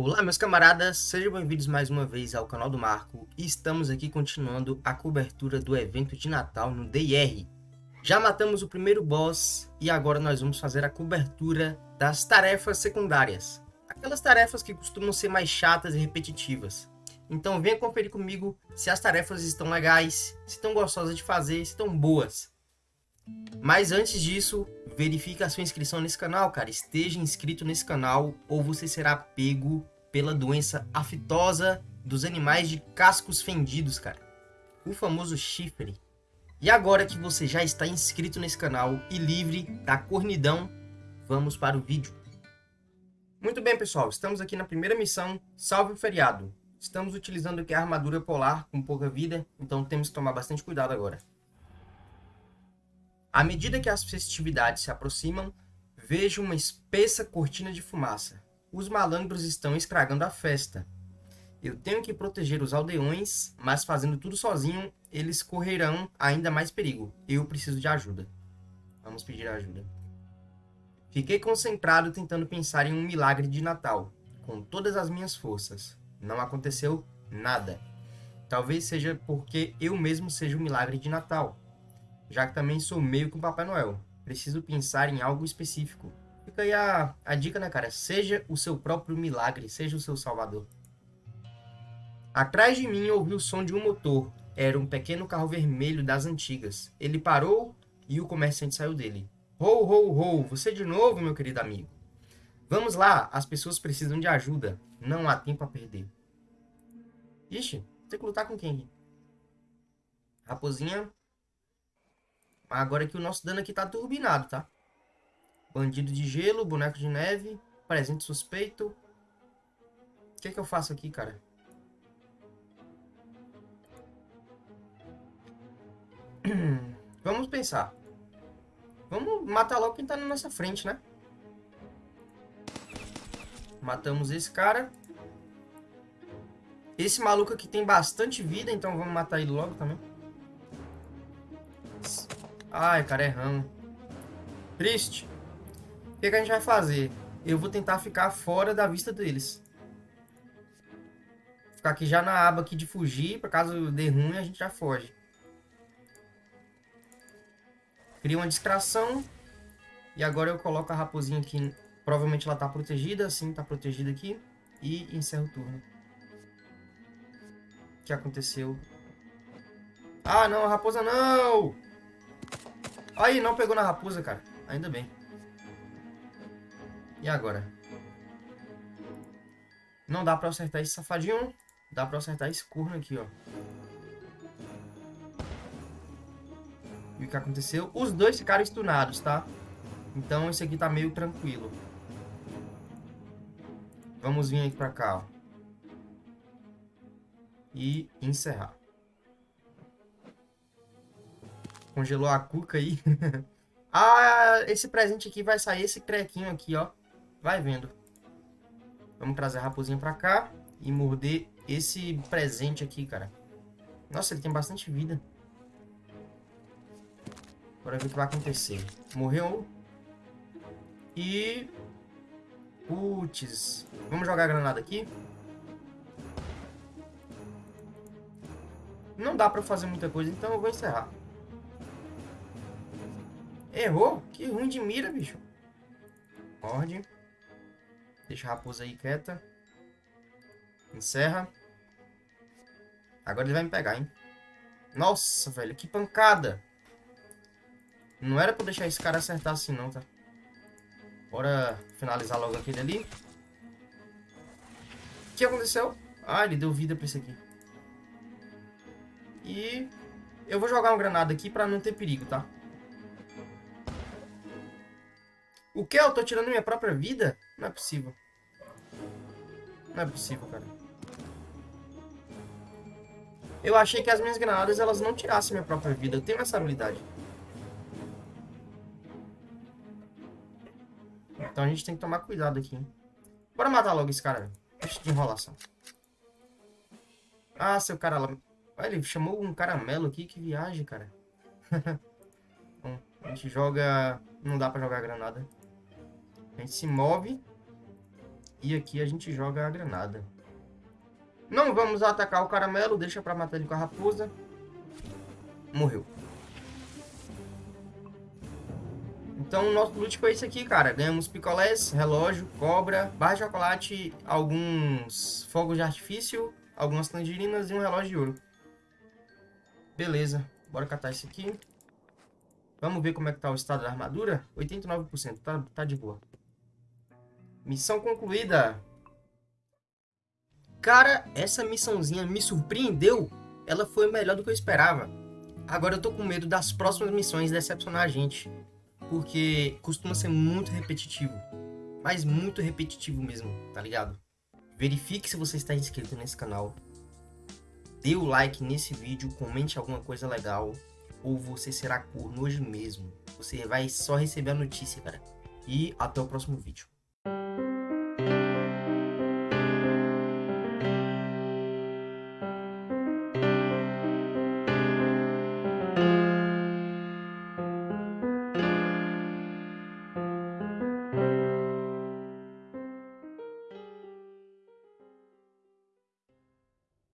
Olá meus camaradas, sejam bem-vindos mais uma vez ao canal do Marco e estamos aqui continuando a cobertura do evento de Natal no DIR. Já matamos o primeiro boss e agora nós vamos fazer a cobertura das tarefas secundárias. Aquelas tarefas que costumam ser mais chatas e repetitivas. Então venha conferir comigo se as tarefas estão legais, se estão gostosas de fazer, se estão boas. Mas antes disso, verifique a sua inscrição nesse canal, cara. Esteja inscrito nesse canal ou você será pego pela doença aftosa dos animais de cascos fendidos, cara. O famoso chifre. E agora que você já está inscrito nesse canal e livre da cornidão, vamos para o vídeo. Muito bem, pessoal. Estamos aqui na primeira missão, Salve o Feriado. Estamos utilizando aqui a armadura polar com pouca vida, então temos que tomar bastante cuidado agora. À medida que as festividades se aproximam, vejo uma espessa cortina de fumaça. Os malandros estão estragando a festa. Eu tenho que proteger os aldeões, mas fazendo tudo sozinho, eles correrão ainda mais perigo. Eu preciso de ajuda. Vamos pedir ajuda. Fiquei concentrado tentando pensar em um milagre de Natal, com todas as minhas forças. Não aconteceu nada. Talvez seja porque eu mesmo seja o milagre de Natal, já que também sou meio com Papai Noel. Preciso pensar em algo específico. Fica aí a, a dica, né, cara? Seja o seu próprio milagre, seja o seu salvador. Atrás de mim ouvi o som de um motor. Era um pequeno carro vermelho das antigas. Ele parou e o comerciante saiu dele. Ho, ho, ho! Você de novo, meu querido amigo. Vamos lá, as pessoas precisam de ajuda. Não há tempo a perder. Ixi, tem que lutar com quem? Raposinha. Agora que o nosso dano aqui tá turbinado, tá? Bandido de gelo, boneco de neve, presente suspeito. O que, que eu faço aqui, cara? Vamos pensar. Vamos matar logo quem tá na nossa frente, né? Matamos esse cara. Esse maluco aqui tem bastante vida, então vamos matar ele logo também. Ai, cara, erramos. Triste. O que, que a gente vai fazer? Eu vou tentar ficar fora da vista deles. Ficar aqui já na aba aqui de fugir, para caso dê ruim, a gente já foge. Cria uma distração. E agora eu coloco a raposinha aqui. Provavelmente ela tá protegida, assim, tá protegida aqui. E encerro o turno. O que aconteceu? Ah, não, raposa não! Aí, não pegou na raposa, cara. Ainda bem. E agora? Não dá pra acertar esse safadinho. Dá pra acertar esse corno aqui, ó. E o que aconteceu? Os dois ficaram stunados, tá? Então esse aqui tá meio tranquilo. Vamos vir aqui pra cá, ó. E encerrar. Congelou a cuca aí. ah, esse presente aqui vai sair esse crequinho aqui, ó. Vai vendo. Vamos trazer a raposinha pra cá e morder esse presente aqui, cara. Nossa, ele tem bastante vida. Bora ver o que vai acontecer. Morreu. E... Putz. Vamos jogar a granada aqui. Não dá pra fazer muita coisa, então eu vou encerrar. Errou? Que ruim de mira, bicho. Morde. Deixa a raposa aí quieta. Encerra. Agora ele vai me pegar, hein? Nossa, velho, que pancada. Não era pra deixar esse cara acertar assim, não, tá? Bora finalizar logo aquele ali. O que aconteceu? Ah, ele deu vida pra esse aqui. E eu vou jogar uma granada aqui pra não ter perigo, tá? O que? Eu tô tirando minha própria vida? Não é possível. Não é possível, cara. Eu achei que as minhas granadas, elas não tirassem minha própria vida. Eu tenho essa habilidade. Então a gente tem que tomar cuidado aqui. Bora matar logo esse cara. Deixa de enrolação. Ah, seu cara lá... ele chamou um caramelo aqui. Que viagem, cara. Bom, a gente joga... Não dá pra jogar granada. A gente se move. E aqui a gente joga a granada. Não vamos atacar o caramelo, deixa pra matar ele com a raposa. Morreu. Então o nosso loot foi esse aqui, cara. Ganhamos picolés, relógio, cobra, barra de chocolate, alguns fogos de artifício, algumas tangerinas e um relógio de ouro. Beleza, bora catar esse aqui. Vamos ver como é que tá o estado da armadura. 89%, tá, tá de boa. Missão concluída. Cara, essa missãozinha me surpreendeu. Ela foi melhor do que eu esperava. Agora eu tô com medo das próximas missões decepcionar a gente. Porque costuma ser muito repetitivo. Mas muito repetitivo mesmo, tá ligado? Verifique se você está inscrito nesse canal. Dê o like nesse vídeo, comente alguma coisa legal. Ou você será corno hoje mesmo. Você vai só receber a notícia, cara. E até o próximo vídeo.